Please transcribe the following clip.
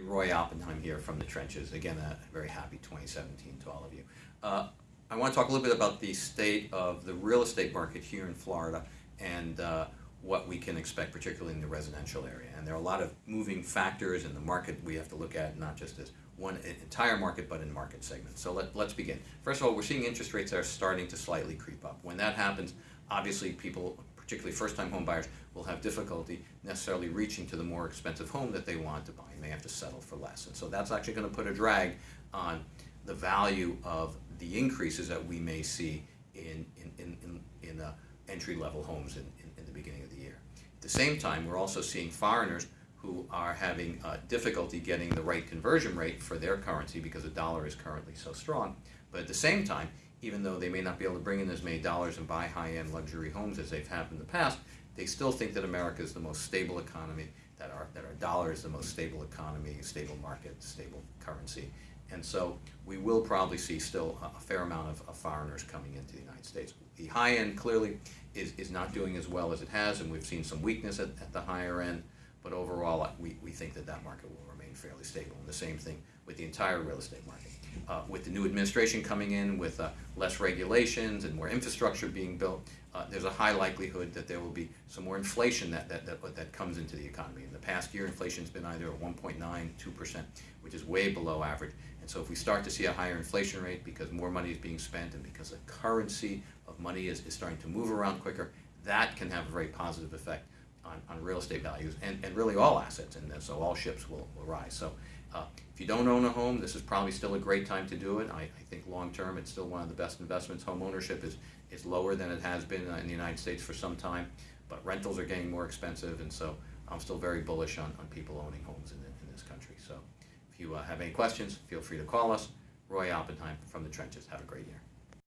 Roy Oppenheim here from the trenches. Again, a very happy 2017 to all of you. Uh, I want to talk a little bit about the state of the real estate market here in Florida and uh, what we can expect, particularly in the residential area. And there are a lot of moving factors in the market we have to look at, not just as one entire market, but in market segments. So let, let's begin. First of all, we're seeing interest rates are starting to slightly creep up. When that happens, obviously people, particularly first-time home buyers, will have difficulty necessarily reaching to the more expensive home that they want to buy and they have to settle for less. And so that's actually going to put a drag on the value of the increases that we may see in, in, in, in, in uh, entry-level homes in, in, in, the beginning of the year. At the same time, we're also seeing foreigners who are having uh, difficulty getting the right conversion rate for their currency because the dollar is currently so strong. But at the same time, even though they may not be able to bring in as many dollars and buy high-end luxury homes as they've had in the past, they still think that America is the most stable economy, that our, that our dollar is the most stable economy, stable market, stable currency. And so we will probably see still a fair amount of, of foreigners coming into the United States. The high end clearly is, is not doing as well as it has, and we've seen some weakness at, at the higher end, but overall we, we think that that market will remain fairly stable. And the same thing with the entire real estate market. Uh, with the new administration coming in, with uh, less regulations and more infrastructure being built, uh, there's a high likelihood that there will be some more inflation that, that, that, that comes into the economy. In the past year, inflation's been either 1.9, 2%, which is way below average. And so if we start to see a higher inflation rate because more money is being spent and because the currency of money is, is starting to move around quicker, that can have a very positive effect on, on real estate values and, and really all assets. And so all ships will, will rise. So uh, if you don't own a home, this is probably still a great time to do it. I, I think long term it's still one of the best investments. Home ownership is, is lower than it has been uh, in the United States for some time, but rentals are getting more expensive, and so I'm still very bullish on, on people owning homes in, the, in this country. So if you uh, have any questions, feel free to call us. Roy Oppenheim from the Trenches. Have a great year.